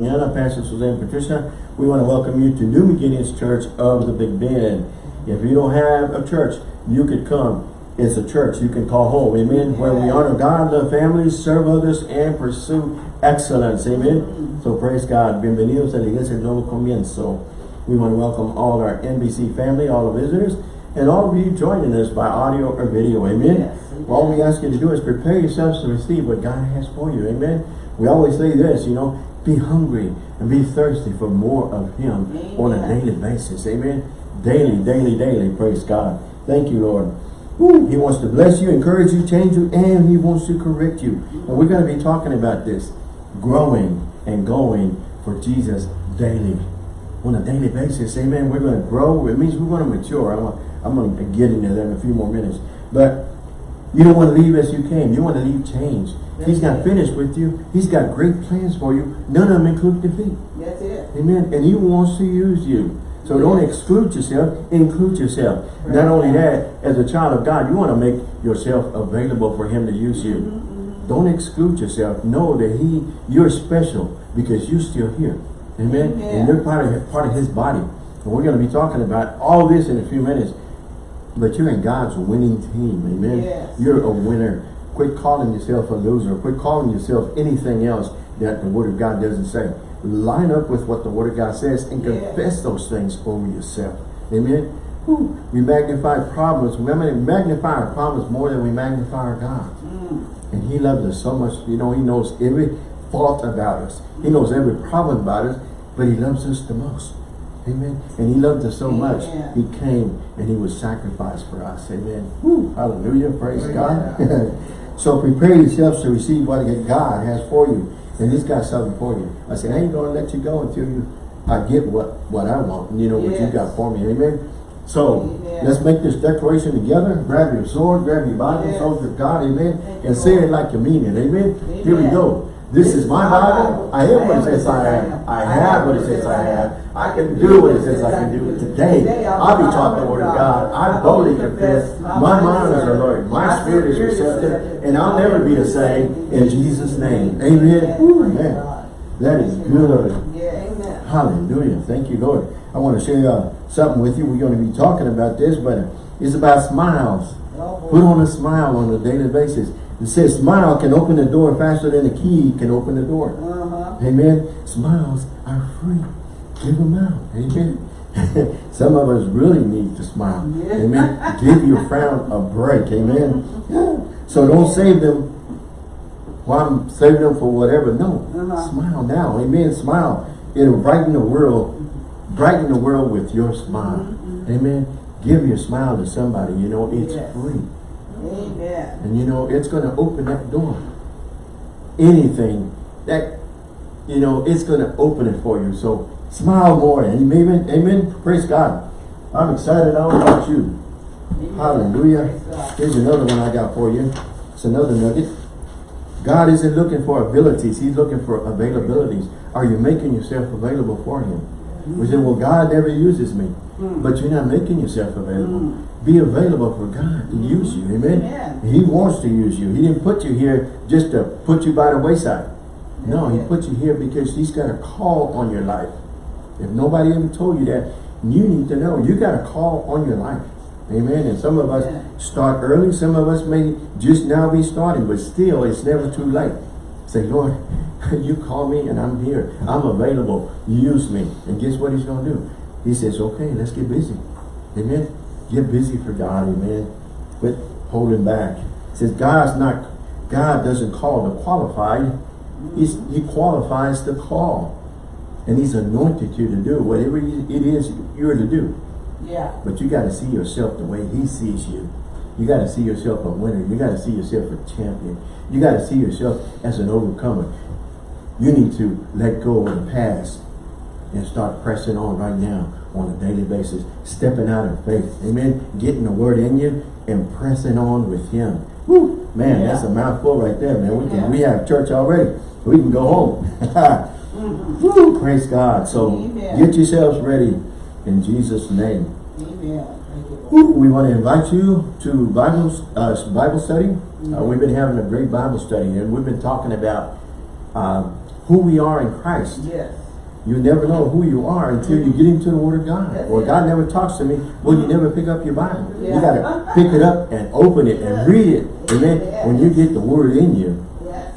Anna, Pastor Suzanne Patricia, we want to welcome you to New Beginnings Church of the Big Bend. If you don't have a church, you could come. It's a church you can call home. Amen. Where we honor God, the families, serve others, and pursue excellence. Amen. So praise God. Bienvenidos a la Iglesia Nuevo Comienzo. We want to welcome all our NBC family, all the visitors, and all of you joining us by audio or video. Amen. Yes, All we ask you to do is prepare yourselves to receive what God has for you. Amen. We always say this, you know, be hungry and be thirsty for more of Him on a daily basis. Amen. Daily, daily, daily. Praise God. Thank you, Lord. He wants to bless you, encourage you, change you, and He wants to correct you. And we're going to be talking about this. Growing and going for Jesus daily. On a daily basis. Amen. We're going to grow. It means we're going to mature. I'm, I'm going to get into that in a few more minutes. But you don't want to leave as you came. You want to leave changed. He's not it. finished with you. He's got great plans for you. None of them include defeat. That's it. Amen. And he wants to use you. So don't exclude yourself, include yourself. Right. Not only that, as a child of God, you want to make yourself available for him to use you. Mm-hmm, Don't exclude yourself. Know that he you're special because you're still here. Amen. Amen. And you're part of part of his body. And we're going to be talking about all this in a few minutes. But you're in God's winning team. Amen. Yes. You're a winner. Quit calling yourself a loser. Quit calling yourself anything else that the Word of God doesn't say. Line up with what the Word of God says and Yes. confess those things over yourself. Amen. Whew. We magnify problems. We magnify our problems more than we magnify our God. Mm. And He loves us so much. You know, He knows every fault about us. He knows every problem about us, but He loves us the most. Amen. And He loved us so much. He came and He was sacrificed for us. Amen. Woo. Hallelujah. Praise God. so prepare yourselves to receive what God has for you. And He's got something for you. I said, I ain't going to let you go until you I get what, what I want. You know, what you got for me. Amen. So Amen. let's make this declaration together. Grab your sword, grab your Bible, Yes. soldier of God, amen. Thank And say it like you mean it, amen. Here we go. This is my Bible. I am what it says I am. I have what it says I have. I can do what it says I can do. it Today, I'll be taught the word of God. I boldly confess. My mind is alert. My spirit is receptive. And I'll never be the same in Jesus' name. Amen. Ooh, man. That is good. Yeah, amen. Hallelujah. Thank you, Lord. I want to share uh, something with you. We're going to be talking about this, but it's about smiles. Put on a smile on a daily basis. It says smile can open the door faster than a key can open the door. Uh-huh. Amen. Smiles are free. Give them out. Amen. Some of us really need to smile. Yeah. Amen. Give your frown a break. Amen. Yeah. So don't save them while I'm saving them for whatever. No. Uh-huh. Smile now. Amen. Smile. It'll brighten the world. Brighten the world with your smile. Mm-hmm. Amen. Give your smile to somebody. You know, it's Yes. free. Amen. And you know, it's going to open that door. Anything that, you know, it's going to open it for you. So smile more. Amen. Amen. Praise God. I'm excited all about you. Amen. Hallelujah. Here's another one I got for you. It's another nugget. God isn't looking for abilities. He's looking for availabilities. Are you making yourself available for him? We say, well, God never uses me. Mm. But you're not making yourself available. Mm. Be available for God to use you. Amen. Amen. He wants to use you. He didn't put you here just to put you by the wayside. No, he put you here because he's got a call on your life. If nobody ever told you that, you need to know you got a call on your life. Amen. And some of us start early. Some of us may just now be starting, but still it's never too late. Say, Lord, you call me and I'm here. I'm available. Use me. And guess what he's going to do? He says, okay, let's get busy. Amen. Get busy for God. Amen. Quit holding back. He says, God's not, God doesn't call the qualified. He's, he qualifies the call. And he's anointed you to do whatever it is you're to do. Yeah. But you got to see yourself the way he sees you. You got to see yourself a winner. You got to see yourself a champion. You got to see yourself as an overcomer. You need to let go of the past and start pressing on right now on a daily basis. Stepping out of faith. Amen. Getting the word in you and pressing on with him. Woo. Man, Yeah. that's a mouthful right there, man. We can Yeah. we have church already. We can go home. Mhm. Woo. Praise God. So Amen. get yourselves ready in Jesus' name. Amen. Thank you, Lord. Ooh, We want to invite you to Bible, uh, Bible study. Uh, we've been having a great Bible study and we've been talking about uh, who we are in Christ. Yes. You never know who you are until you get into the Word of God. That's Well, it. God never talks to me. Well, you never pick up your Bible. You got to pick it up and open it and read it. Amen. Yes. When you get the Word in you.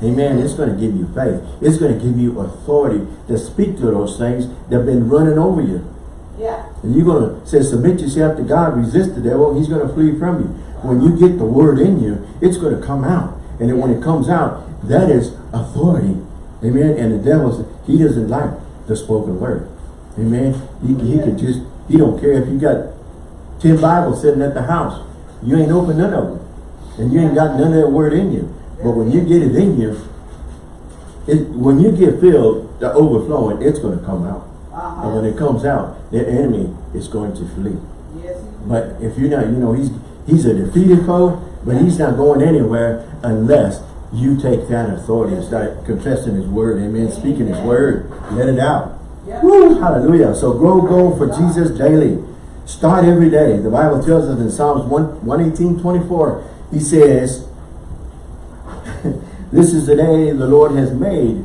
Amen. It's going to give you faith. It's going to give you authority to speak to those things that have been running over you. Yeah. And you're going to say, submit yourself to God, resist the devil, he's going to flee from you. When you get the word in you, it's going to come out. And then when it comes out, that is authority. Amen. And the devil, he doesn't like the spoken word. Amen. He, he could just, he don't care if you got 10 Bibles sitting at the house. You ain't opened none of them. And you ain't got none of that word in you. But when you get it in you, it, when you get filled, the overflowing, it's going to come out. Uh-huh. And when it comes out, the enemy is going to flee. Yes. But if you're not, you know, he's he's a defeated foe, but he's not going anywhere unless you take that authority and start confessing his word, amen, speaking his word, let it out. Yeah. Woo, hallelujah. So grow, go for Jesus daily. Start every day. The Bible tells us in Psalms 1, 118, 24, he says, this is the day the Lord has made,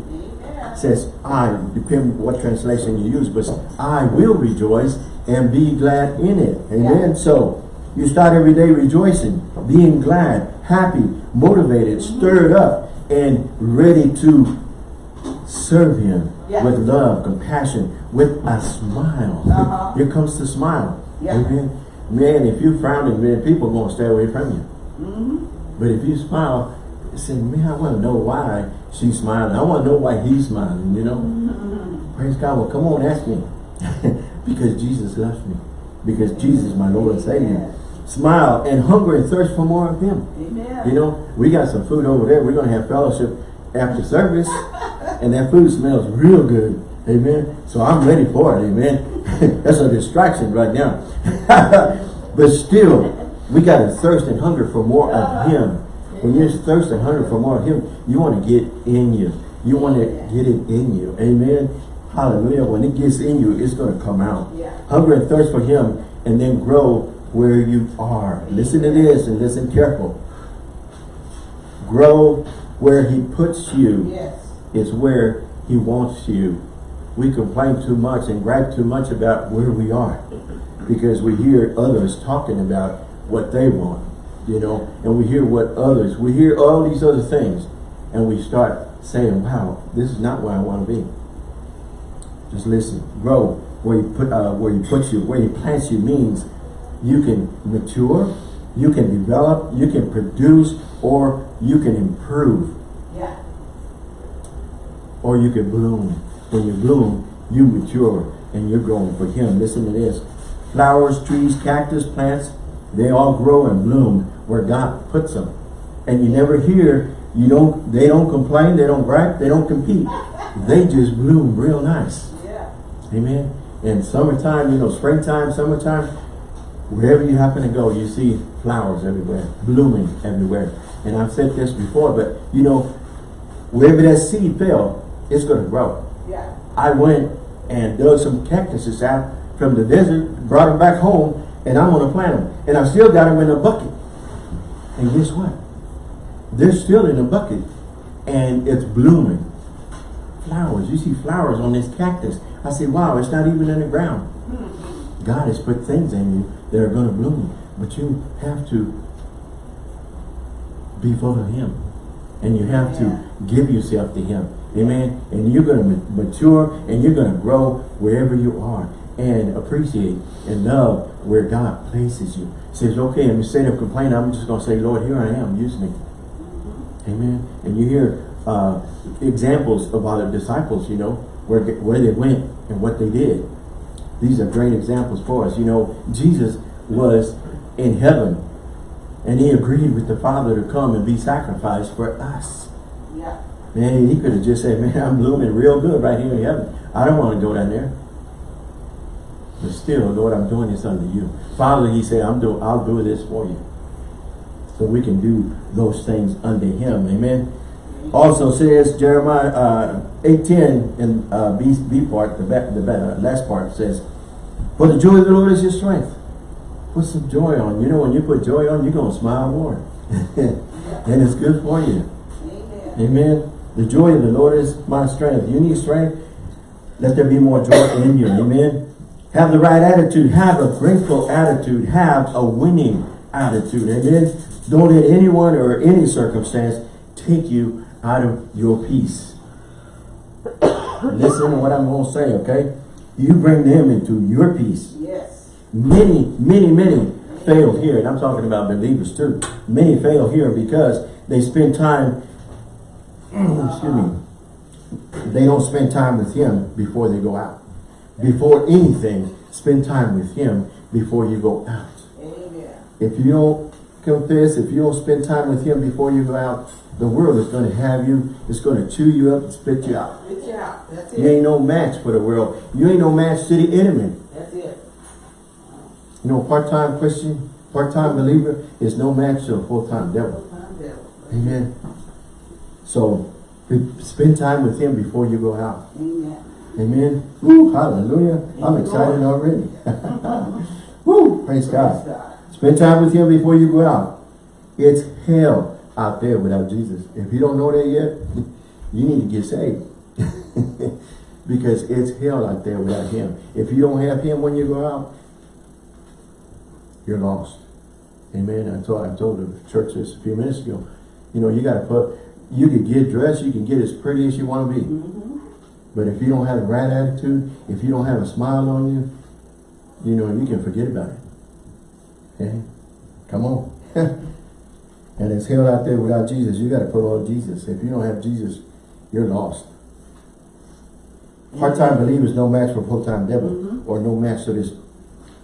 says I, depend what translation you use, but I will rejoice and be glad in it. Amen. Yeah. So you start every day rejoicing, being glad, happy, motivated, stirred up, and ready to serve him Yeah. with love, compassion, with a smile. Uh-huh. Here comes the smile. Yeah. Amen. Man, if you frowning, man, people are gonna stay away from you. Mm-hmm. But if you smile, say, man, I want to know why she's smiling. I want to know why he's smiling, you know? Mm-hmm. Praise God. Well, come on, ask me. because Jesus loves me. Because Jesus my Lord and Savior. Smile and hunger and thirst for more of him. Amen. You know, we got some food over there. We're going to have fellowship after service. and that food smells real good. Amen. So I'm ready for it. Amen. That's a distraction right now. but still, we got to thirst and hunger for more of him. When you're thirst and hunger for more of him, you want to get in you. You want to get it in you. Amen. Hallelujah. When it gets in you, it's going to come out. Yeah. Hunger and thirst for him and then grow where you are. Listen to this and listen careful. Grow where he puts you Yes. is where he wants you. We complain too much and gripe too much about where we are because we hear others talking about what they want, you know, and we hear what others, we hear all these other things and we start saying, wow, this is not where I want to be. Just listen, grow where you put, uh, where you put you, where you plant you means you can mature, you can develop, you can produce, or you can improve Yeah. or you can bloom. When you bloom, you mature and you're growing for him. Listen to this. Flowers, trees, cactus, plants, they all grow and bloom where God puts them. And you never hear, you don't, they don't complain, they don't gripe, they don't compete. They just bloom real nice. Yeah. Amen. And summertime, you know, springtime, summertime, wherever you happen to go, you see flowers everywhere, blooming everywhere. And I've said this before, but you know, wherever that seed fell, it's going to grow. Yeah. I went and dug some cactuses out from the desert, brought them back home, and I'm going to plant them. And I still got them in a bucket. And guess what? They're still in a bucket, and it's blooming. Flowers. You see flowers on this cactus. I say, wow, it's not even in the ground. God has put things in you that are going to bloom. But you have to be full of Him. And you have to give yourself to Him. Amen. And you're going to mature and you're going to grow wherever you are and appreciate and love where God places you. Says, okay, instead of complaining, I'm just going to say, Lord, here I am, use me. Amen. And you hear uh, examples of other disciples, you know, where, where they went and what they did. These are great examples for us. You know, Jesus was in heaven and he agreed with the Father to come and be sacrificed for us. Yeah. Man, he could have just said, man, I'm blooming real good right here in heaven. I don't want to go down there. But still, Lord, I'm doing this under you. Father, he said, I'm doing, I'll do this for you. So we can do those things under him. Amen. Also says Nehemiah uh, 8.10 in uh, B, B part, the, back, the back, last part says, For the joy of the Lord is your strength. Put some joy on. You know, when you put joy on, you're going to smile more. and it's good for you. Amen. Amen. The joy of the Lord is my strength. You need strength? Let there be more joy in you. Amen. Have the right attitude. Have a grateful attitude. Have a winning attitude. Amen. Don't let anyone or any circumstance take you out of your peace. Listen to what I'm going to say, okay? You bring them into your peace. Yes. Many, many, many fail here, and I'm talking about believers too. Many fail here because they spend time, excuse me, they don't spend time with Him before they go out. Before anything, spend time with Him before you go out. Amen. If you don't confess, if you don't spend time with Him before you go out, the world is going to have you, it's going to chew you up and spit you out. Spit you out. That's it. You ain't no match for the world. You ain't no match to the enemy. That's it. You know, part-time Christian, part-time believer is no match to a full-time devil. Full-time devil. Amen. So, spend time with him before you go out. Amen. Amen. Woo, hallelujah. I'm excited already. Woo, praise Praise God. God. Spend time with him before you go out. It's hell out there without Jesus. If you don't know that yet, you need to get saved. because it's hell out there without him. If you don't have him when you go out, you're lost. Amen. I told, I told the church this a few minutes ago. You know, you got to put, you can get dressed, you can get as pretty as you want to be. Mm-hmm. But if you don't have the right attitude, if you don't have a smile on you, you know, you can forget about it. Okay? Come on. and it's hell out there without Jesus. You got to put on Jesus. If you don't have Jesus, you're lost. Part-time mm-hmm. believers no match for full-time devil Mhm. or no match to this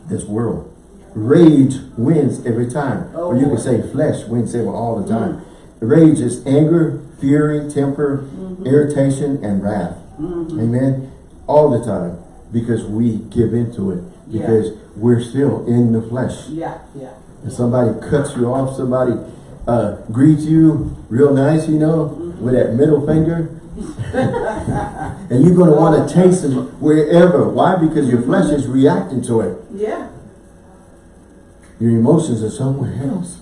this world. Rage wins every time. Oh, or you can say flesh wins every all the time. Mm. Rage is anger, fury, temper, mm-hmm. irritation, and wrath. Mm-hmm. Amen. All the time. Because we give into it. Yeah. Because we're still in the flesh. Yeah, yeah. And somebody cuts you off, somebody uh, greets you real nice, you know, with that middle finger. and you're going to want to taste them wherever. Why? Because your flesh is reacting to it. Yeah. Your emotions are somewhere else.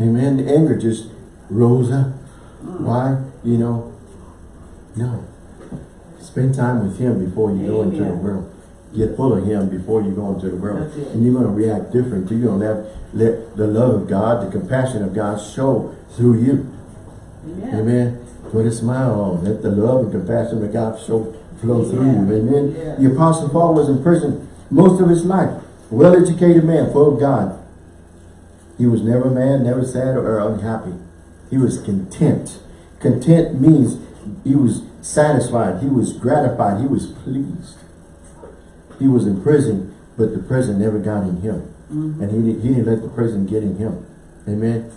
Amen. The anger just rose up. Why? You know, no. Spend time with him before you go into the world. Get full of him before you go into the world. And you're going to react different. You're going to let, let the love of God, the compassion of God show through you. Amen. Amen. Put a smile on. Let the love and compassion of God show flow through you. Amen. Amen. Yeah. The Apostle Paul was in prison most of his life. Well-educated man, full of God. He was never mad, never sad or unhappy. He was content. Content means he was satisfied. He was gratified. He was pleased. He was in prison, but the prison never got in him. Mm-hmm. And he, didn't- he didn't let the prison get in him. Amen.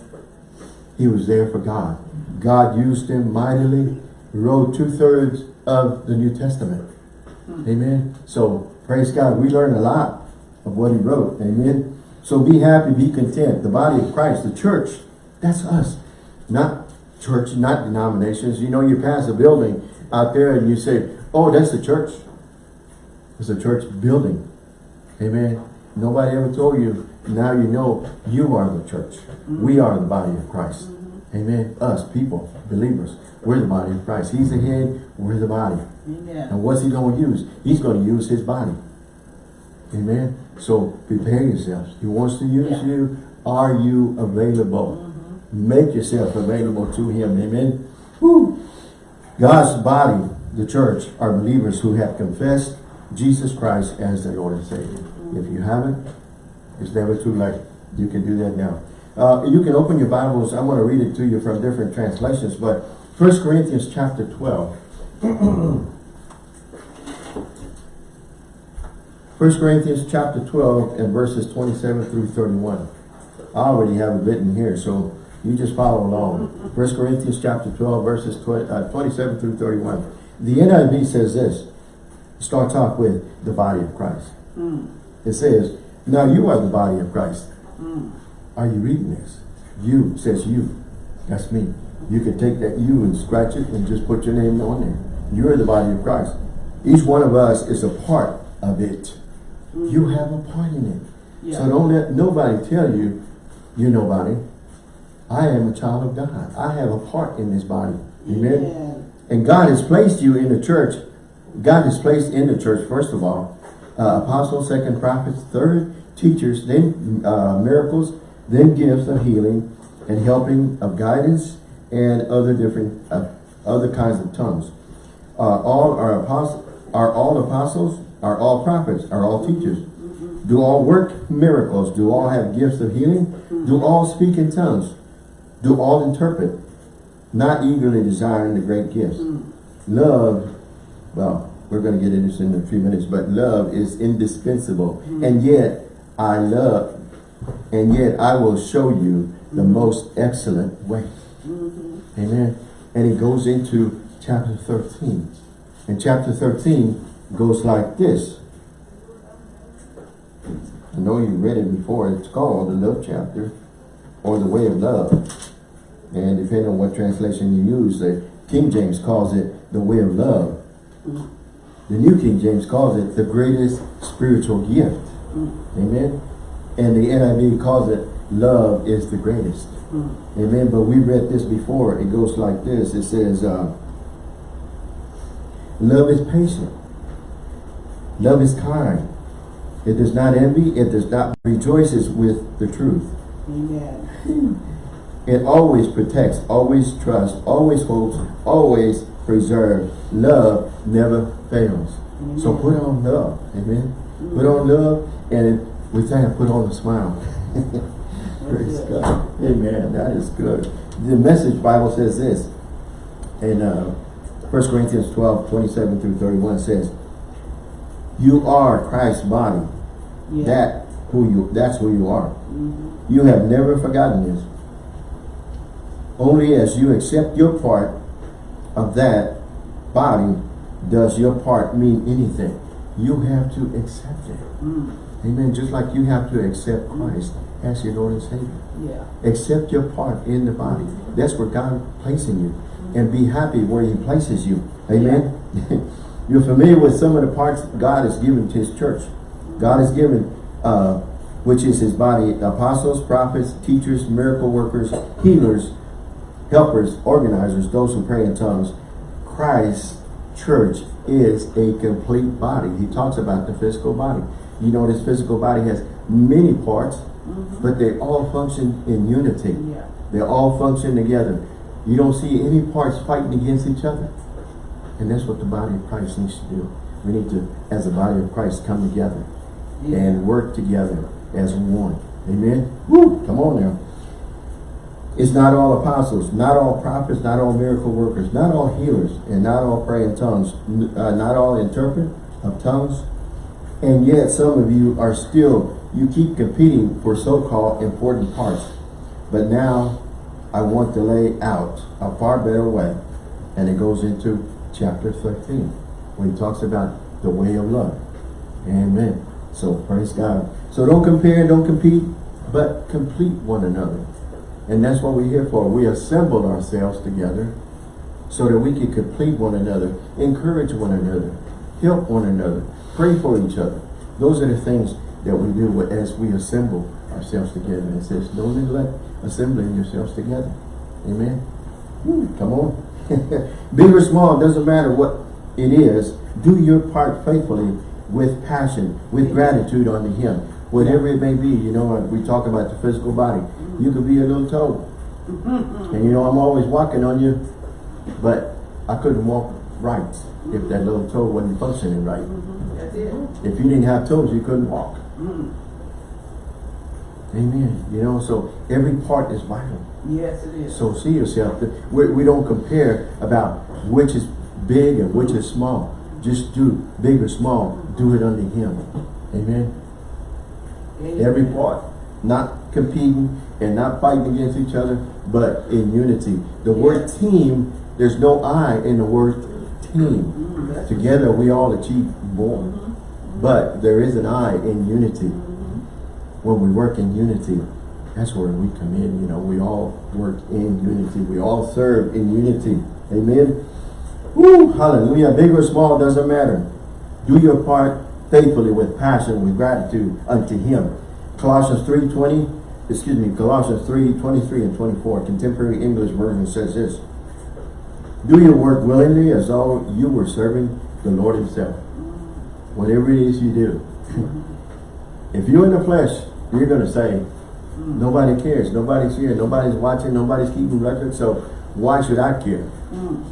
He was there for God. God used him mightily. He wrote two-thirds of the New Testament. Amen. So, praise God. We learn a lot of what he wrote. Amen. So be happy, be content. The body of Christ, the church, that's us. Not church, not denominations. You know, you pass a building out there and you say, oh, that's the church. It's a church building. Amen. Nobody ever told you. Now you know you are the church. Mm-hmm. We are the body of Christ. Mm-hmm. Amen. Us, people, believers. We're the body of Christ. He's the head. We're the body. Amen. And what's he going to use? He's going to use his body. Amen. So prepare yourselves. He wants to use Yeah. you. Are you available? Mm-hmm. Make yourself available to him. Amen. Woo. God's body, the church, are believers who have confessed Jesus Christ as their Lord and Savior. If you haven't, it's never too late. You can do that now. Uh, you can open your Bibles. I want to read it to you from different translations, but 1 Corinthians chapter 12. 1 Corinthians chapter 12 and verses 27 through 31. I already have it written here, so you just follow along. 1 Corinthians chapter 12 verses 20, uh, 27 through 31. The NIV says this. Starts off with the body of Christ. Mm. It says, now you are the body of Christ. Mm. Are you reading this? You says you. That's me. You can take that you and scratch it and just put your name on there. You're the body of Christ. Each one of us is a part of it. You mm. have a part in it. Yeah. So don't let nobody tell you you're nobody. I am a child of God. I have a part in this body. Amen. Amen. And God has placed you in the church. God has placed in the church, first of all, uh, apostles, second prophets, third teachers, then uh, miracles, then gifts of healing and helping of guidance and other different, uh, other kinds of tongues. Uh, all are apostles, are all apostles, are all prophets, are all teachers. Do all work miracles? Do all have gifts of healing? Do all speak in tongues? Do all interpret? Not eagerly desiring the great gifts. Mm. Love, well, we're going to get into this in a few minutes, but love is indispensable. Mm. And yet, I love, and yet I will show you the mm-hmm. most excellent way. Mm-hmm. Amen. And it goes into chapter 13. And chapter 13 goes like this. I know you read it before. It's called the love chapter or the way of love. And depending on what translation you use, the King James calls it the way of love. Mm. The New King James calls it the greatest spiritual gift. Mm. Amen. And the NIV calls it love is the greatest. Mm. Amen. But we read this before. It goes like this. It says, uh, love is patient. Love is kind. It does not envy. It does not rejoices with the truth. Amen. It always protects, always trusts, always hopes, always preserves. Love never fails. So put on love. Amen. Put on love and we say put on a smile. Praise. God. Amen. That is good. The message Bible says this in uh, 1 Corinthians 12, 27 through 31 says, You are Christ's body. Yeah. That who you that's who you are. You have never forgotten this. Only as you accept your part of that body does your part mean anything. You have to accept it. Mm. Amen. Just like you have to accept Christ as your Lord and Savior. Yeah. Accept your part in the body. That's where God placing you. And be happy where he places you. Amen. You're familiar with some of the parts God has given to his church. God has given, uh, which is his body, apostles, prophets, teachers, miracle workers, healers, helpers, organizers, those who pray in tongues. Christ's church is a complete body. He talks about the physical body. You know, this physical body has many parts, but they all function in unity. Yeah. They all function together. You don't see any parts fighting against each other. And that's what the body of Christ needs to do. We need to, as a body of Christ, come together Yeah. and work together as one. Amen? Woo! Come on now. It's not all apostles, not all prophets, not all miracle workers, not all healers, and not all pray in tongues, uh, not all interpret of tongues. And yet some of you are still, you keep competing for so-called important parts. But now I want to lay out a far better way. And it goes into chapter 13, when he talks about the way of love. Amen. So praise God. So don't compare, don't compete, but complete one another. And that's what we're here for. We assembled ourselves together so that we can complete one another, encourage one another, help one another, pray for each other. Those are the things that we do as we assemble ourselves together. It says, don't neglect assembling yourselves together. Amen. Come on. Big or small, doesn't matter what it is. Do your part faithfully with passion, with gratitude unto him. Whatever it may be, you know, uh, we talk about the physical body. You could be a little toe. Mm-hmm. And you know, I'm always walking on you, but I couldn't walk right if that little toe wasn't functioning right. Mm-hmm. That's it. If you didn't have toes, you couldn't walk. Mm. Amen. You know, so every part is vital. Yes, it is. So see yourself. We, we don't compare about which is big and which is small. Just do big or small. Do it under Him. Amen. Amen. Every part. Not competing and not fighting against each other, but in unity. The word team, there's no I in the word team. Mm, Together we all achieve more. Mm-hmm. Mm-hmm. But there is an I in unity. Mm-hmm. When we work in unity, that's where we come in. You know, we all work in unity. We all serve in unity. Amen. Woo, hallelujah. Big or small, doesn't matter. Do your part faithfully with passion, with gratitude unto him. Colossians 3.20, excuse me, Colossians 3, 23 and 24. Contemporary English version says this. Do your work willingly as though you were serving the Lord himself. Whatever it is you do. if you're in the flesh, you're going to say, nobody cares. Nobody's here. Nobody's watching. Nobody's keeping record. So why should I care? Mm.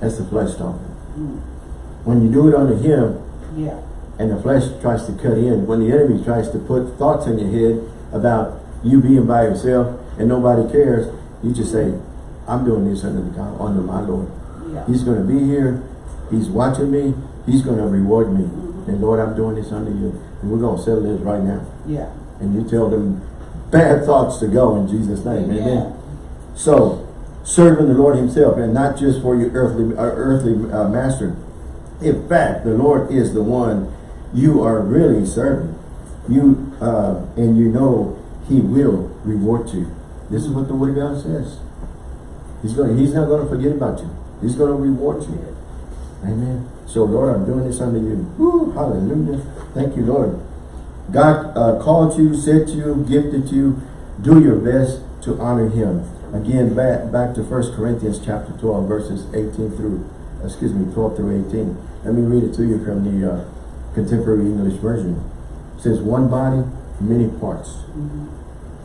That's the flesh talking. Mm. When you do it unto him, Yeah. and the flesh tries to cut in, when the enemy tries to put thoughts in your head about you being by yourself and nobody cares, you just say, I'm doing this under the God, under my Lord. Yeah. He's going to be here. He's watching me. He's going to reward me. And Lord, I'm doing this under you. And we're going to settle this right now. Yeah. And you tell them bad thoughts to go in Jesus' name. Amen. Amen. So, serving the Lord himself and not just for your earthly, uh, earthly uh, master. In fact, the Lord is the one you are really serving. You uh, And you know he will reward you. This is what the word of God says. He's going. He's not going to forget about you. He's going to reward you. Amen. So Lord, I'm doing this under you. Woo, hallelujah. Thank you, Lord. God uh, called you, set you, gifted you. Do your best to honor him. Again, back, back to 1 Corinthians chapter 12, verses 18 through, excuse me, 12 through 18. Let me read it to you from the uh, Contemporary English Version. It says, one body, many parts.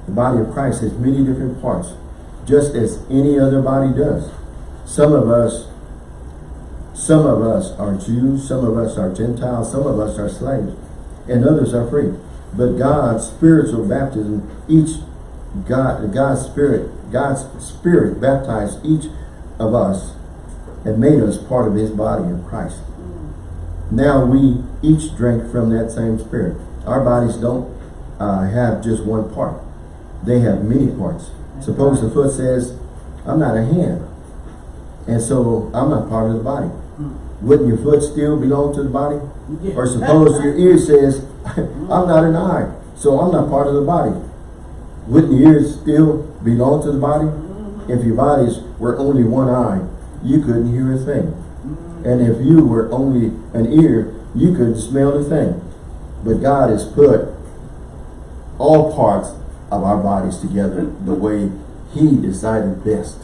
The body of Christ has many different parts, just as any other body does. Some of us, some of us are Jews, some of us are Gentiles, some of us are slaves, and others are free. But God's spiritual baptism, each God, God's spirit, God's spirit baptized each of us and made us part of his body of Christ. Now we each drink from that same spirit. Our bodies don't uh, have just one part. They have many parts. Suppose the foot says, I'm not a hand. And so I'm not part of the body. Wouldn't your foot still belong to the body? Yeah. Or suppose your ear says, I'm not an eye, so I'm not part of the body. Wouldn't the ears still belong to the body? If your bodies were only one eye, you couldn't hear a thing. And if you were only an ear, you couldn't smell a thing. But God has put all parts of our bodies together the way he decided best.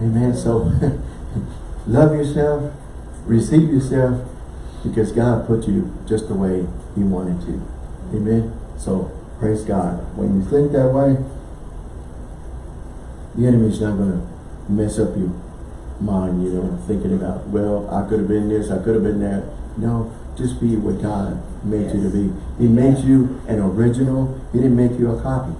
Amen. So love yourself, receive yourself, because God put you just the way he wanted to. Amen. So praise God. When you think that way, the enemy's not going to mess up your mind, you know, thinking about, well, I could have been this, I could have been that. No, just be what God made you to be. He made you an original. He didn't make you a copy.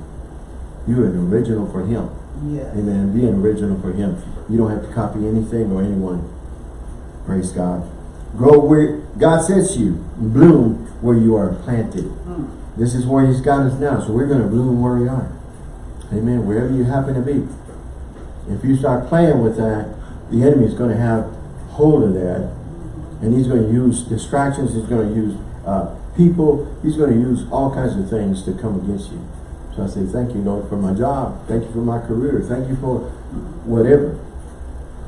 You're an original for him. Yeah. Amen. Be an original for him. You don't have to copy anything or anyone. Praise God. Grow where God sets you. Bloom where you are planted. Mm. This is where he's got us now. So we're going to bloom where we are. Amen. Wherever you happen to be. If you start playing with that, the enemy is going to have hold of that. And he's going to use distractions. He's going to use uh, people. He's going to use all kinds of things to come against you. So I say, thank you, Lord, for my job. Thank you for my career. Thank you for whatever.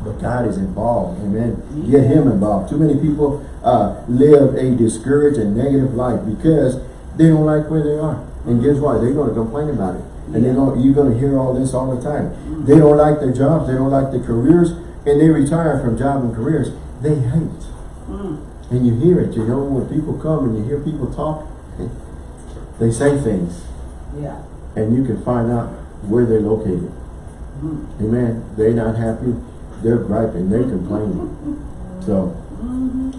But God is involved. Amen. Get him involved. Too many people uh, live a discouraged and negative life because they don't like where they are. And guess what? They're going to complain about it. And they're going, you're going to hear all this all the time. They don't like their jobs. They don't like their careers. And they retire from job and careers. They hate. Mm. And you hear it. You know, when people come and you hear people talk, they say things. Yeah. And you can find out where they're located. Mm. Amen. They're not happy. They're griping. They're complaining. So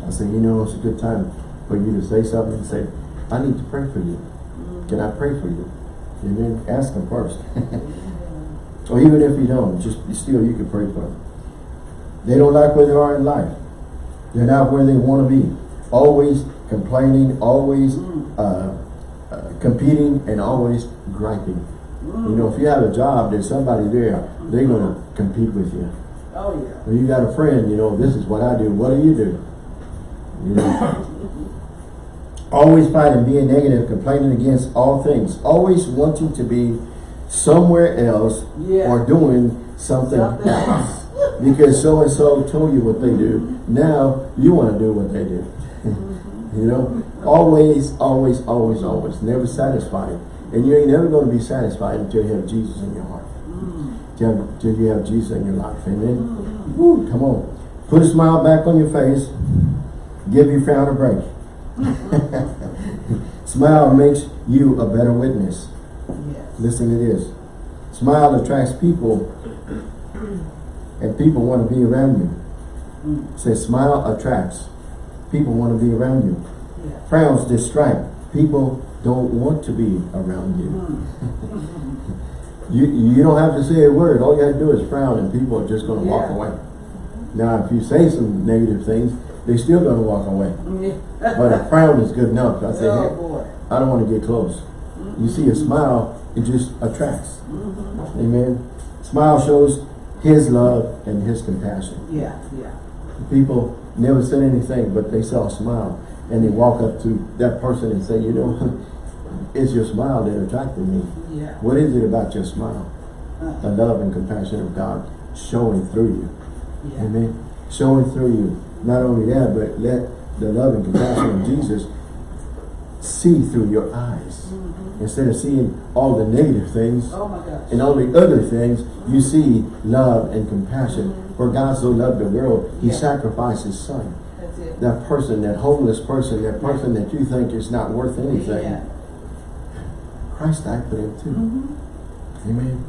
I say, you know, it's a good time for you to say something and say, I need to pray for you. Can I pray for you? Amen. Ask them first. or even if you don't, just still you can pray for them. They don't like where they are in life. They're not where they want to be. Always complaining, always uh, uh, competing, and always griping. You know, if you have a job, there's somebody there, they're going to compete with you. Oh yeah. When you got a friend, you know, this is what I do. What do you do? You know. always fighting, being negative, complaining against all things. Always wanting to be somewhere else Yeah. or doing something Something else. Because so-and-so told you what they do. Now, you want to do what they do. you know? Always, always, always, always. Never satisfied. And you ain't never going to be satisfied until you have Jesus in your heart. Mm. till, till you have Jesus in your life. Amen. Woo, come on. Put a smile back on your face. Give your frown a break. Smile makes you a better witness. Yes. Listen to this. Smile attracts people and people want to be around you. Mm. Say smile attracts. People want to be around you. Yeah. Frowns distract. People don't want to be around you. Mm. You you don't have to say a word. All you have to do is frown and people are just going to walk away. Now if you say some negative things, they're still going to walk away. But a frown is good enough. I say, Oh, hey. I don't want to get close. You see a smile, it just attracts. Mm-hmm. Amen. Smile shows his love and his compassion. Yeah, yeah. People never said anything, but they saw a smile. And they walk up to that person and say, you know, it's your smile that attracted me. Yeah. What is it about your smile? Uh, The love and compassion of God showing through you. yeah. Amen. Showing through you. Not only that, but let the love and compassion of Jesus see through your eyes. Mhm. Instead of seeing all the negative things Oh and all the other things, you see love and compassion. For God so loved the world, He Yeah. sacrificed His Son. That's it. That person, that homeless person, that person that you think is not worth anything, Yeah. Christ died for them too. Mm-hmm. Amen.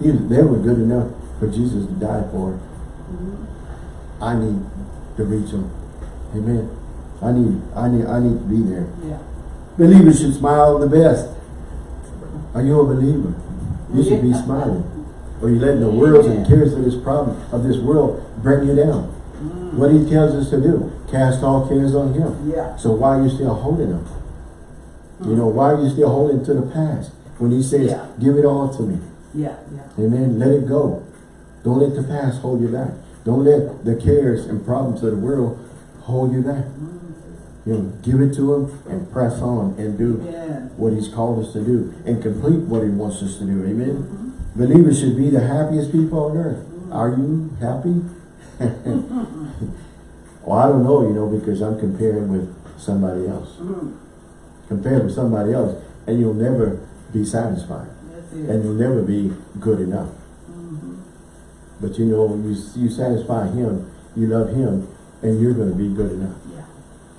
He, they were good enough for Jesus to die for. Mm-hmm. I need to reach them. Amen. I need, I need, I need to be there. Yeah. Believers should smile the best. Are you a believer? You should be smiling. Or you letting the worlds and cares of this problem, of this world, bring you down. Mm. What he tells us to do, cast all cares on him. Yeah. So why are you still holding them? You know, why are you still holding to the past? When he says, Yeah. give it all to me. Yeah, yeah. Amen. Let it go. Don't let the past hold you back. Don't let the cares and problems of the world hold you back. You know, give it to him and press on and do Yeah. what he's called us to do and complete what he wants us to do. Amen. Believers should be the happiest people on earth. Are you happy? well, I don't know, you know, because I'm comparing with somebody else. Mm. Compare with somebody else and you'll never be satisfied. And you'll never be good enough. Mm-hmm. But you know, you, you satisfy him, you love him, and you're going to be good enough.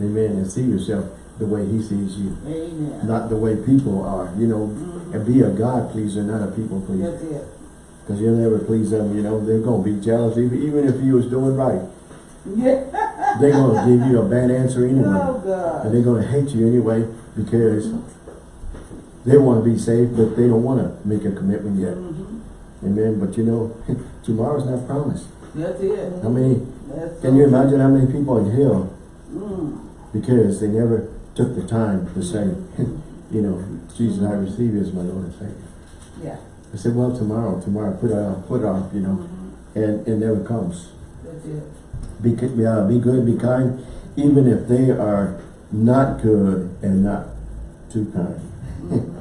Amen. And see yourself the way he sees you. Amen. Not the way people are, you know, Mhm. and be a God pleaser, not a people pleaser. That's it. Because you'll never please them, you know, they're going to be jealous. Even, even if you was doing right, Yeah. they're going to give you a bad answer anyway. Oh God. And they're going to hate you anyway because they want to be saved, but they don't want to make a commitment yet. Mhm. Amen. But you know, tomorrow's not promised. That's it. How many, That's can you imagine how many people in hell Mm. Because they never took the time to say, you know, Jesus, I receive you as my Lord and Savior. Yeah. I said, well, tomorrow, tomorrow, put it off, put it off, you know, Mhm. and it never comes. That's it. Be, uh, be good, be kind, even if they are not good and not too kind.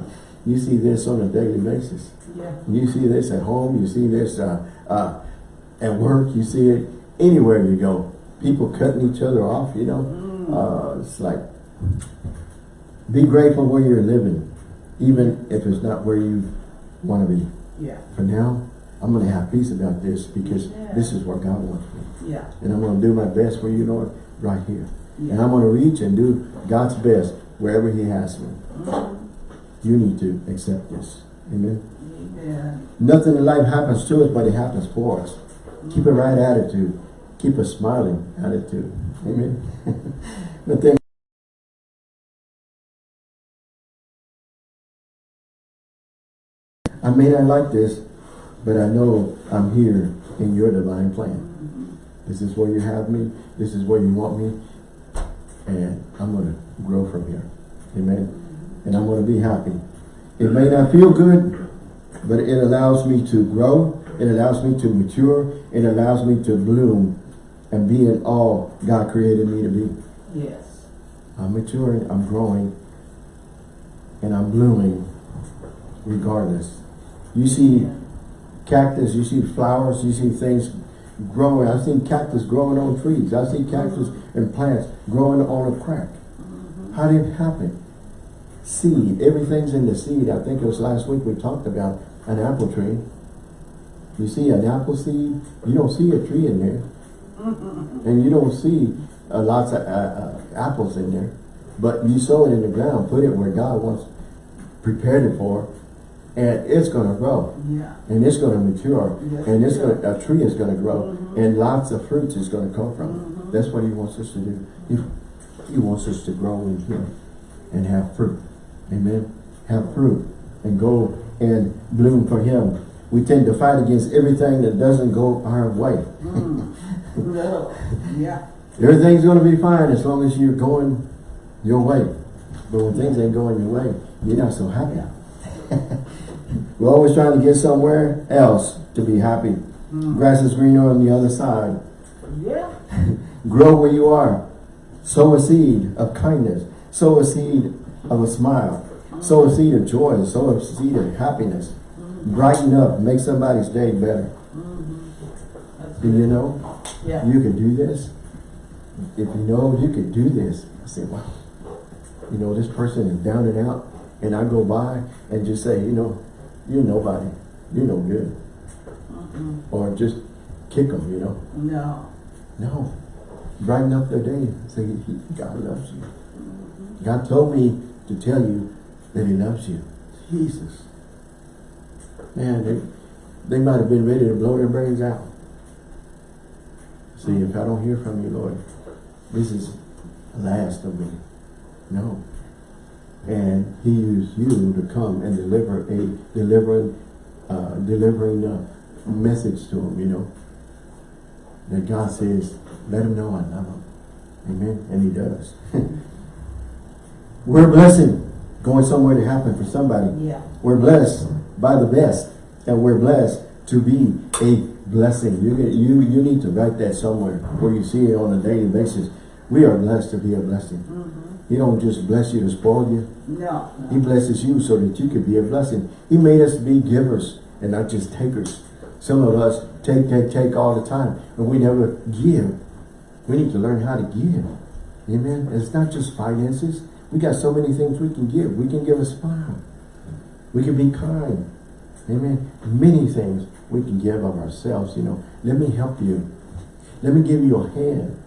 you see this on a daily basis. Yeah. You see this at home, you see this uh, uh, at work, you see it anywhere you go. People cutting each other off, you know. Mm. Uh, it's like, be grateful where you're living, even if it's not where you want to be. Yeah. For now, I'm going to have peace about this because Yeah. this is what God wants me. Yeah. And I'm going to do my best for you, Lord, right here. Yeah. And I'm going to reach and do God's best wherever he has me. Mhm. You need to accept this. Amen. Amen. Nothing in life happens to us, but it happens for us. Keep a right attitude. Keep a smiling attitude. Amen. Nothing. I may not like this, but I know I'm here in your divine plan. This is where you have me. This is where you want me. And I'm going to grow from here. Amen. And I'm going to be happy. It may not feel good, but it allows me to grow. It allows me to mature. It allows me to bloom and being all God created me to be. Yes. I'm maturing, I'm growing, and I'm blooming regardless. You see cactus, you see flowers, you see things growing. I've seen cactus growing on trees. I see cactus and plants growing on a crack. Mm-hmm. How did it happen? Seed. Everything's in the seed. I think it was last week we talked about an apple tree. You see an apple seed, you don't see a tree in there. And you don't see uh, lots of uh, uh, apples in there. But you sow it in the ground, put it where God wants, prepared it for, and it's gonna grow. Yeah. And it's gonna mature. Yes, And it's it gonna, a tree is gonna grow. Mhm. And lots of fruits is gonna come from it. Mhm. That's what he wants us to do. He, he wants us to grow in him and have fruit. Amen. Have fruit and go and bloom for him. We tend to fight against everything that doesn't go our way. Mm. No. Yeah. Everything's gonna be fine as long as you're going your way. But when things ain't going your way, you're not so happy. We're always trying to get somewhere else to be happy. Mm. Grass is greener on the other side. Yeah. Grow where you are. Sow a seed of kindness. Sow a seed of a smile. Sow a seed of joy. Sow a seed of happiness. Brighten up. Make somebody's day better. That's Do you know Yeah. you can do this? If you know you can do this, I say, wow. You know, this person is down and out. And I go by and just say, you know, you're nobody. You're no good. Mm-mm. Or just kick them, you know. No. No. Brighten up their day. Say, God loves you. God told me to tell you that he loves you. Jesus. Man, they, they might have been ready to blow their brains out. See, if I don't hear from you, Lord, this is the last of me. No. And he used you to come and deliver a delivering, uh, delivering a message to him, you know. That God says, let him know I love him. Amen. And he does. We're a blessing going somewhere to happen for somebody. Yeah. We're blessed by the best. And we're blessed to be a blessing. You, get- you, you need to write that somewhere where you see it on a daily basis. We are blessed to be a blessing. Mm-hmm. He don't just bless you to spoil you. No. He blesses you so that you could be a blessing. He made us be givers and not just takers. Some of us take, take, take all the time and we never give. We need to learn how to give. Amen. It's not just finances. We got so many things we can give. We can give a smile. We can be kind. Amen. Many things we can give of ourselves, you know. Let me help you. Let me give you a hand.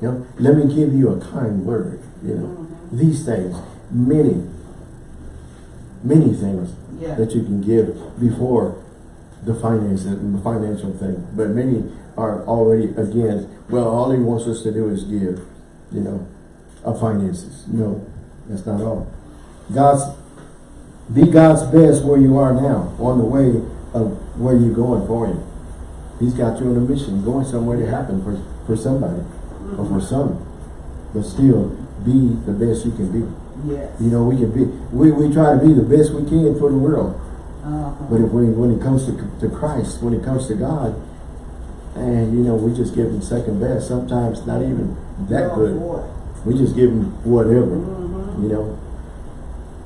You know, let me give you a kind word, you know. Mhm. These things, many, many things Yeah. that you can give before the finance, the financial thing. But many are already against, well, all he wants us to do is give, you know, our finances. No, that's not all. God's, be God's best where you are now, on the way of where you're going for him. He's got you on a mission, going somewhere to happen for, for somebody, or for some. But still, be the best you can be. Yes. You know, we can be, we, we try to be the best we can for the world. Uh-huh. But if we, when it comes to, to Christ, when it comes to God, and you know, we just give him second best, sometimes not even that good. We just give him whatever, Mhm. you know.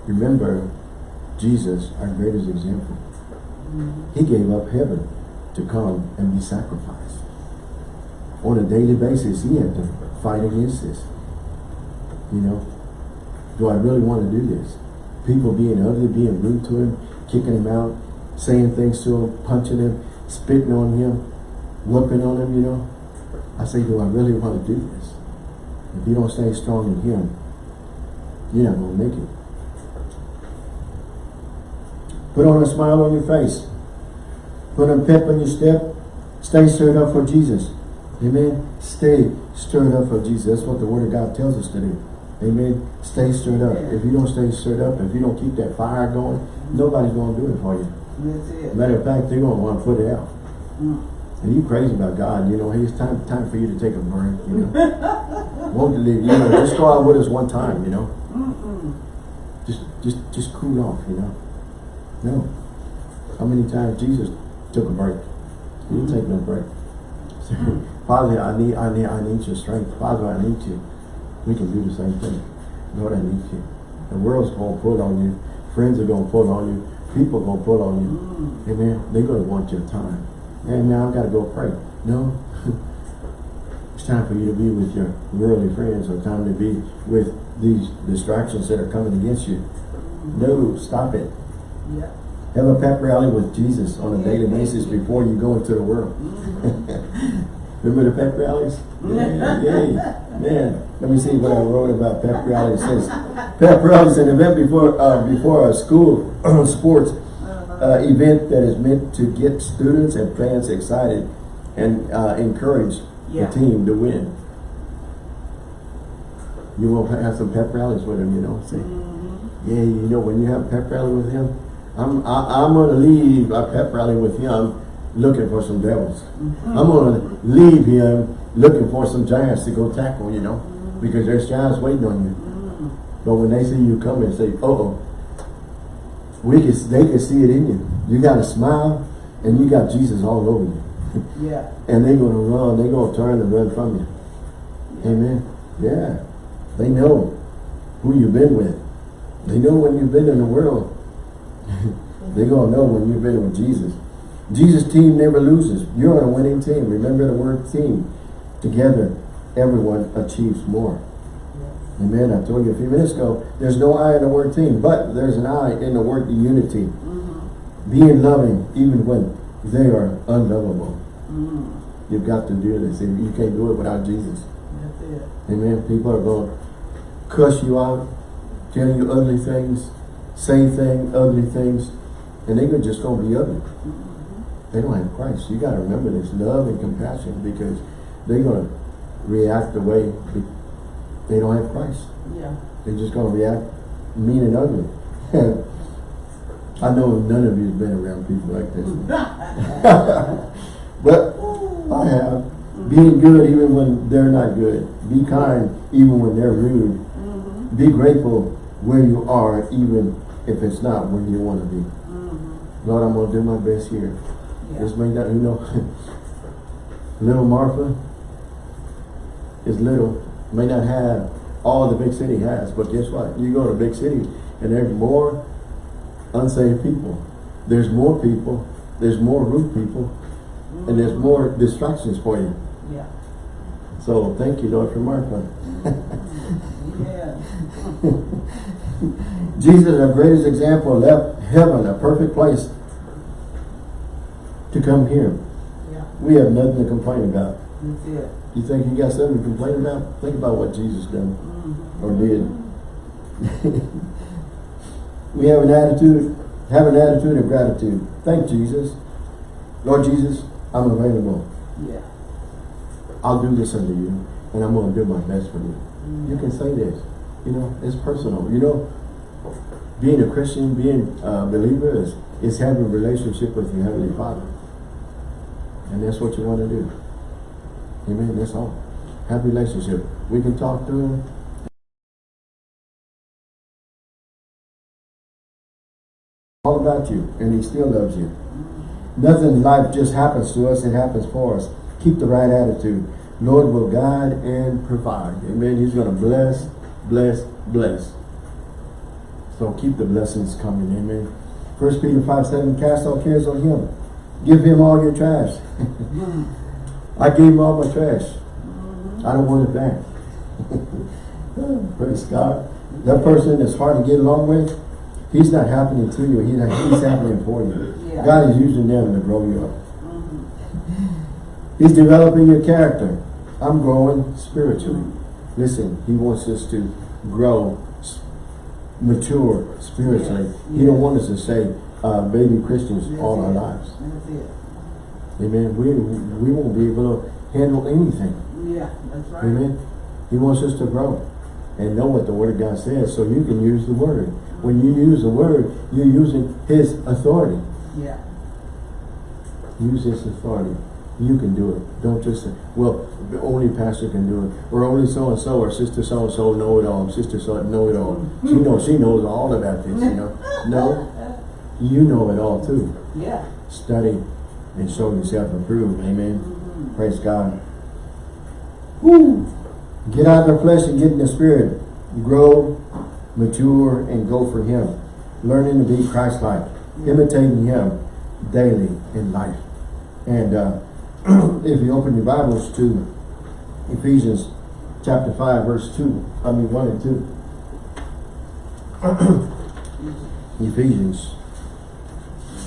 Remember, Jesus, our greatest example. He gave up heaven to come and be sacrificed. On a daily basis, he had to fight against this. You know, do I really want to do this? People being ugly, being rude to him, kicking him out, saying things to him, punching him, spitting on him, whooping on him, you know. I say, do I really want to do this? If you don't stay strong in him, you're not going to make it. Put on a smile on your face. Put a pep in your step. Stay stirred up for Jesus. Amen. Stay stirred up for Jesus. That's what the Word of God tells us to do. Amen. Stay stirred up. If you don't stay stirred up, if you don't keep that fire going, nobody's going to do it for you. Matter of fact, they're going to want to put it out. Mm. And you crazy about God, you know, hey, it's time time for you to take a break, you know. Won't you leave, you know, just go out with us one time, you know. Just just just cool off, you know. No. How many times Jesus took a break? He didn't take no break. Father, I need I need I need your strength. Father, I need you. We can do the same thing. Lord, I need you. The world's gonna pull on you. Friends are gonna pull on you. People are gonna pull on you. Mm. Amen. They're gonna want your time. Hey man, I've gotta go pray. No. it's time for you to be with your worldly friends or time to be with these distractions that are coming against you. No, stop it. Yeah. Have a pep rally with Jesus on a daily basis before you go into the world. Remember the pep rallies? Yeah, yay. Man, let me see what I wrote about pep rallies. It says, pep rallies is an event before uh, before a school sports uh, event that is meant to get students and fans excited and uh, encourage Yeah. the team to win. You will have some pep rallies with him, you know. Say, yeah, you know, when you have a pep rally with him, I'm I, I'm gonna leave a pep rally with him looking for some devils. I'm gonna leave him looking for some giants to go tackle, you know, because there's giants waiting on you. But when they see you come and say, "Uh oh," we can they can see it in you. You got a smile, and you got Jesus all over you, Yeah. and they're gonna run. They're gonna turn and run from you. Amen. Yeah, they know who you've been with. They know when you've been in the world. they're gonna know when you've been with Jesus. Jesus' team never loses. You're on a winning team. Remember the word team. Together, everyone achieves more. Amen. I told you a few minutes ago, there's no I in the word team, but there's an I in the word unity. Mm-hmm. Being loving even when they are unlovable. Mm-hmm. You've got to do this. You can't do it without Jesus. It. Amen. People are going to cuss you out, tell you ugly things, say thing, ugly things, and they're just going to be ugly. They don't have Christ. You got to remember this love and compassion because they're going to react the way they- don't have Christ. Yeah. They're just going to react mean and ugly. I know none of you have been around people like this. but I have. Being good even when they're not good. Be kind even when they're rude. Mm-hmm. Be grateful where you are even if it's not where you want to be. Mm-hmm. Lord, I'm going to do my best here. Yeah. This may not, you know, little Marfa is little, may not have all the big city has, but guess what? You go to a big city and there's more unsaved people. There's more people, there's more rude people, and there's mm-hmm. more distractions for you. Yeah. So thank you, Lord, for Marfa. Mm-hmm. Yeah. Jesus, our greatest example, left heaven, a perfect place to come here. Yeah. We have nothing to complain about. That's it. You think you got something to complain about? Think about what Jesus done mm-hmm. or did. we have an attitude, have an attitude of gratitude. Thank Jesus. Lord Jesus, I'm available. Yeah. I'll do this unto you, and I'm going to do my best for you. You mm-hmm. can say this. You know, it's personal. You know, being a Christian, being a believer is, is having a relationship with your Heavenly Father. And that's what you want to do. Amen. That's all. Have a relationship. We can talk to Him. All about you. And He still loves you. Nothing in life just happens to us. It happens for us. Keep the right attitude. Lord will guide and provide. Amen. He's going to bless, bless, bless. So keep the blessings coming. Amen. First Peter 5, 7, cast all cares on him. Give him all your trash. I gave him all my trash. I don't want it back. Praise God. That person is hard to get along with, he's not happening to you. He's, he's happening for you. Yeah. God is using them to grow you up. Mm-hmm. He's developing your character. I'm growing spiritually. Listen, he wants us to grow, mature spiritually. Yes, He don't want us to say uh, baby Christians That's all our lives. That's it. Amen. We, we won't be able to handle anything. Yeah, that's right. Amen. He wants us to grow and know what the Word of God says so you can use the Word. When you use the Word, you're using His authority. Yeah. Use His authority. You can do it. Don't just say, well, the only pastor can do it. Or only so-and-so or sister so-and-so know it all. Sister so know it all. She hmm. knows, she knows all about this, you know. No, you know it all too. Yeah. Study and show yourself approved. Amen. Mm-hmm. Praise God. Woo. Get out of the flesh and get in the spirit. Grow, mature, and go for Him. Learning to be Christ-like. Mm. Imitating Him daily in life. And uh, if you open your Bibles to Ephesians chapter 5, verse 2, I mean 1 and 2. Ephesians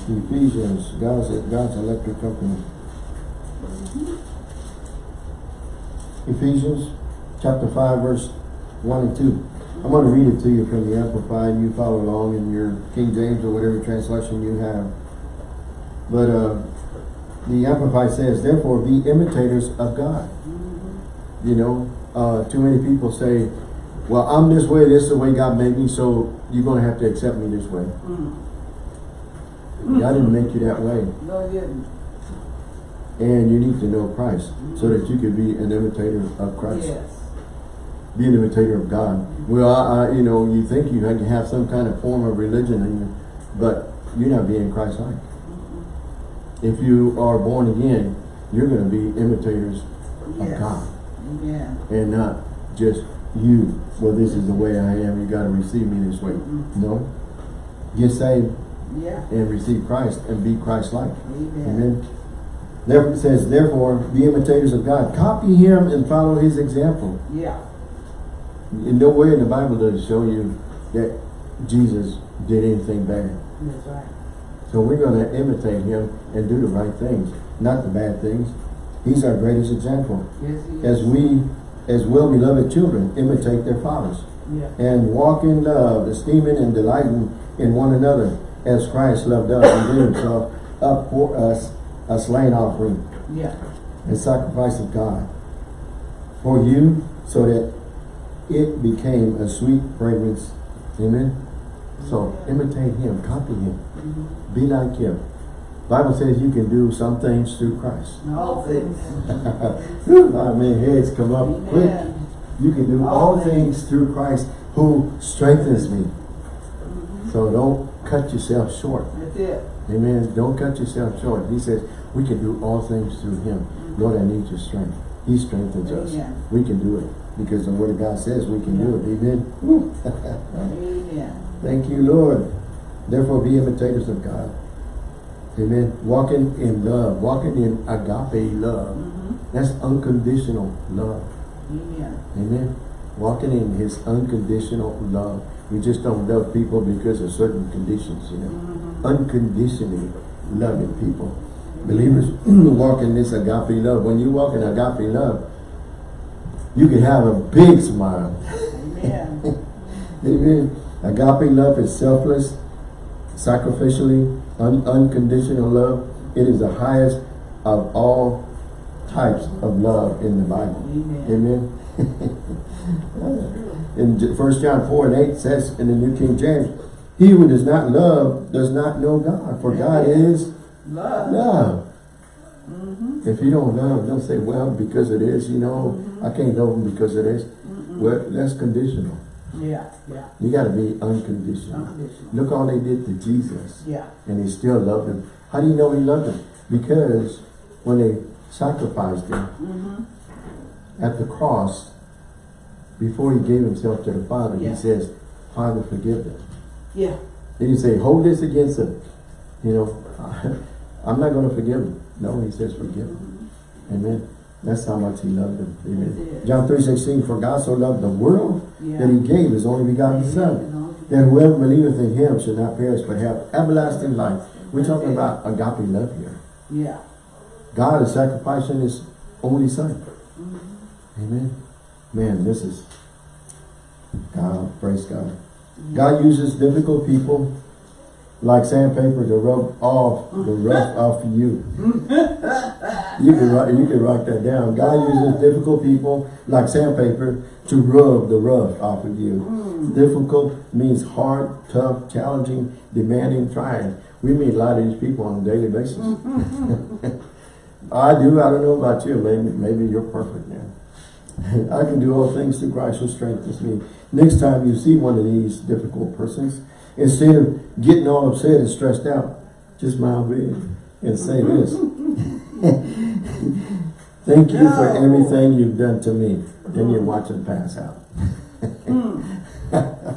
Ephesians, God's, God's electric company. Ephesians chapter five, verse one and two. I'm going to read it to you from the Amplified. You follow along in your King James or whatever translation you have. But uh, the Amplified says, therefore be imitators of God. You know, uh, too many people say, well, I'm this way, this is the way God made me, so you're going to have to accept me this way. God didn't make you that way. No, he didn't. And you need to know Christ so that you can be an imitator of Christ. Yes. Be an imitator of God. Well, I, I, you know, you think you have- you have some kind of form of religion, in you, but you're not being Christ-like. If you are born again, you're going to be imitators of God Amen. and not just you. Well, this is the way I am. You got to receive me this way. Mhm. No. Get saved Yeah. and receive Christ and be Christ-like. Amen. Amen. Therefore, it says, therefore, be imitators of God. Copy him and follow his example. Yeah. In no way in the Bible does it show you that Jesus did anything bad. That's right. So we're going to imitate him and do the right things, not the bad things. He's our greatest example. Yes, As we, as well-beloved children, imitate their fathers. Yeah. And walk in love, esteeming and delighting in one another, as Christ loved us and gave himself up for us, a slain offering Yeah. and sacrifice of God for you so that it became a sweet fragrance. Amen. So imitate him, copy him. Be like him. Bible says you can do some things through Christ. All things. I mean, heads come up quick. You can do All all things through Christ who strengthens me. Mm-hmm. So don't cut yourself short. That's it. Amen. Don't cut yourself short. He says, we can do all things through him. Mm-hmm. Lord, I need your strength. He strengthens us. We can do it. Because the word of God says we can do it. Amen. Amen. Thank you, Lord. Therefore, be imitators of God. Amen. Walking in love. Walking in agape love. Mhm. That's unconditional love. Amen. Amen. Walking in his unconditional love. We just don't love people because of certain conditions, you know. Mhm. Unconditionally loving people. Believers walk in this agape love. When you walk in agape love, you can have a big smile. Amen. Amen. Agape love is selfless, sacrificially, un unconditional love. It is the highest of all types of love in the Bible. Amen. Amen. in J- 1 John 4 and 8 says in the New King James, He who does not love does not know God, for God is Love. love. Mm-hmm. If you don't love, don't say, well, because it is, you know, I can't love him because it is. Well, that's conditional. Yeah. Yeah. You got to be unconditional. Unconditional. Look all they did to Jesus. Yeah. And he still loved him. How do you know he loved him? Because when they sacrificed him Mm-hmm. at the cross, before he gave himself to the Father, Yeah. he says, Father, forgive them. Yeah. Then he say, hold this against them. You know, I'm not going to forgive them. No, he says, forgive them. Amen. That's how much he loved them. Amen. John 3.16, for God so loved the world Yeah. that he gave his only begotten Son, that whoever believeth in him should not perish but have everlasting life. We're talking about agape love here. Yeah. God is sacrificing his only son. Mm-hmm. Amen. Man, this is God, praise God. God uses difficult people like sandpaper to rub off the rough off you. You can write you can write that down. God uses difficult people like sandpaper to rub the rough off of you. Mm. Difficult means hard, tough, challenging, demanding, trying. We meet a lot of these people on a daily basis. Mm-hmm. I do. I don't know about you. Maybe maybe you're perfect now. I can do all things through Christ who strengthens me. Next time you see one of these difficult persons, instead of getting all upset and stressed out, just smile big and say this. Thank you for everything you've done to me. Then you watch them pass out. Mm.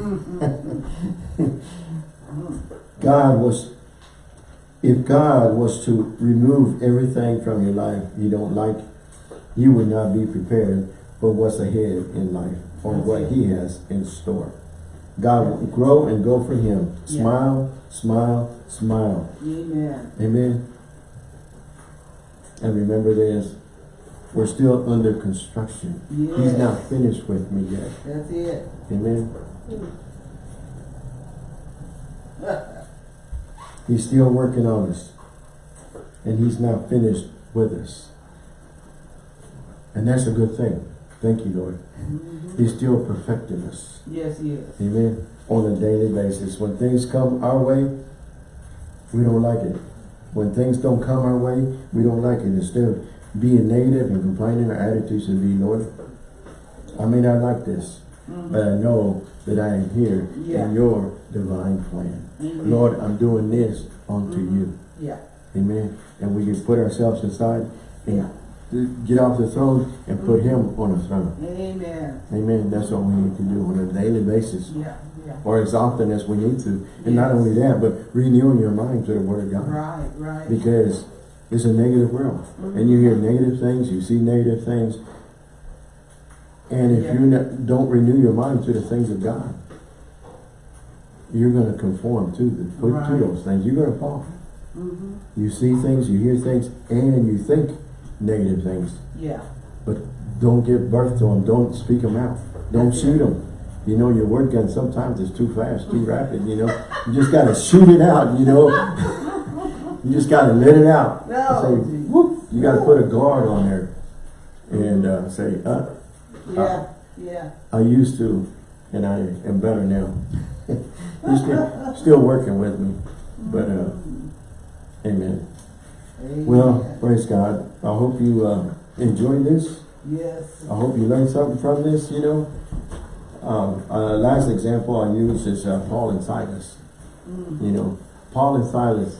Mm-hmm. God was, if God was to remove everything from your life you don't like, you would not be prepared for what's ahead in life or what he has in store. God will grow and go for him. Smile, smile, smile. Amen. Amen. And remember this, we're still under construction. He's not finished with me yet. That's it. Amen. He's still working on us. And he's not finished with us. And that's a good thing. Thank you, Lord. Mm-hmm. He's still perfecting us. Yes, he is. Amen. On a daily basis. When things come our way, we don't like it. When things don't come our way, we don't like it. Instead of being negative and complaining, our attitude should be, Lord, I may not like this, mm-hmm. but I know that I am here Yeah. in your divine plan. Amen. Lord, I'm doing this unto you. Yeah. Amen. And we can put ourselves aside Yeah. Get off the throne and put him on the throne. Amen. Amen. That's what we need to do on a daily basis Yeah. Yeah. or as often as we need to. And not only that, but renewing your mind to the Word of God. Right, right. Because it's a negative world. And you hear negative things, you see negative things. And if Yeah. you don't renew your mind to the things of God, you're going to conform to, the, to those things. You're going to fall. Mm-hmm. You see things, you hear things, and you think negative things. Yeah. But don't give birth to them. Don't speak them out. Don't shoot them. You know, your word gun sometimes is too fast, too rapid, you know. You just got to shoot it out, you know. you just got to let it out. No. Say, whoop. You got to put a guard on there and uh, say, uh, Yeah. Yeah. I used to, and I am better now. He's still, still working with me. But, uh, amen. Amen. Well, praise God. I hope you uh, enjoyed this. Yes. I hope you learned something from this, you know. Um, uh, last example I use is uh, Paul and Silas. Mm. You know, Paul and Silas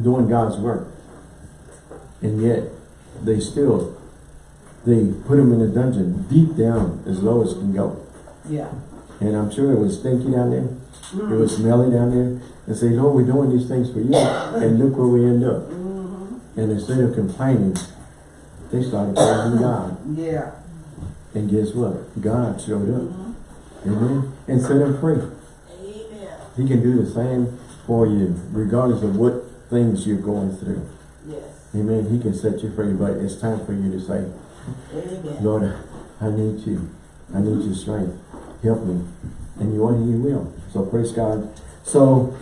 doing God's work. And yet, they still, they put him in a dungeon deep down as low as can go. Yeah. And I'm sure it was stinky down there. It was smelly down there. And say, Lord, we're doing these things for you. And look where we end up. Mm-hmm. And instead of complaining, they started praising God. Yeah. And guess what? God showed up. Mm-hmm. Amen. And set him free. Amen. He can do the same for you, regardless of what things you're going through. Yes. Amen. He can set you free, but it's time for you to say, Amen. Lord, I need you. I need your strength. Help me. And you want, He will. So praise God. So,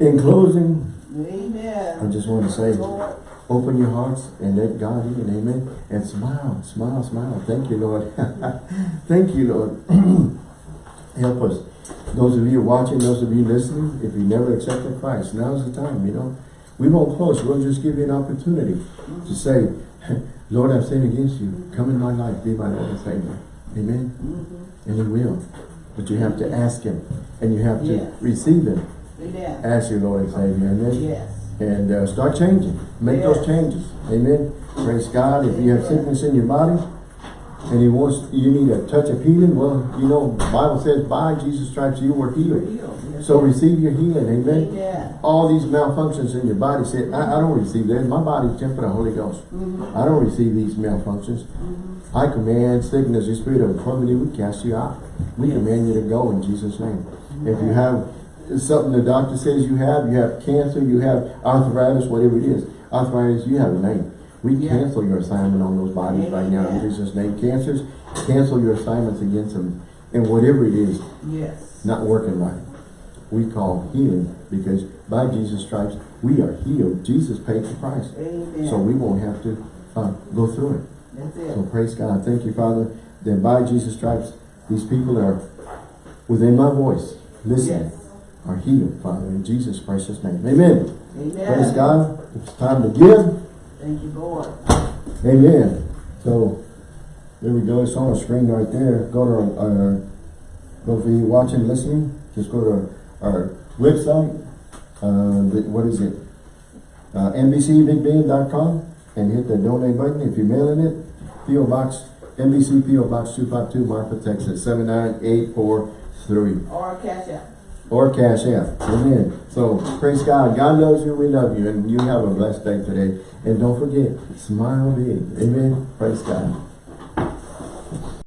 in closing, I just want to say, Lord. open your hearts and let God in. Amen. And smile, smile, smile. Thank you, Lord. Thank you, Lord. Help us. Those of you watching, those of you listening, if you never accepted Christ, now's the time, you know. We won't close. We'll just give you an opportunity to say, Lord, I've sinned against you. Come in my life. Be my Lord and Savior. Amen. Mm-hmm. And He will. But you have to ask Him. And you have to Yes. receive Him Amen. as your Lord and Savior. Amen Yes. and uh, start changing. Make those changes. Amen. Praise God. If you have sickness in your body and He wants you need a touch of healing, well, you know, the Bible says by Jesus' stripes you were healed. Yes. So receive your healing. Amen. Amen. All these malfunctions in your body said, I, I don't receive that. My body's temple of the Holy Ghost. Mhm. I don't receive these malfunctions. Mhm. I command sickness, the spirit of infirmity, we cast you out. We Yes. command you to go in Jesus' name. If you have something the doctor says you have, you have cancer, you have arthritis, whatever it is, arthritis, you have a name. We Yeah. cancel your assignment on those bodies right now in Jesus' name. Cancers, cancel your assignments against them. And whatever it is, Yes. not working right, we call healing because by Jesus' stripes, we are healed. Jesus paid the price. Amen. So we won't have to uh, go through it. That's So praise God. Thank you, Father, that by Jesus' stripes, these people are within my voice, Listen. Yes. Are healed, Father, in Jesus' Christ's name. Amen. Amen. Praise God. It's time to give. Thank you, Lord. Amen. So, there we go. It's on the screen right there. Go to our, our go for you watching, listening. Just go to our, our website. Uh, what is it? Uh, NBCBigBend.com and hit the donate button. If you're mailing it, P.O. Box, NBC P.O. Box 252, Marfa, Texas, 79843. Or cash out. Or Cash App. Amen. So, praise God. God loves you. We love you. And you have a blessed day today. And don't forget, smile big. Amen. Praise God.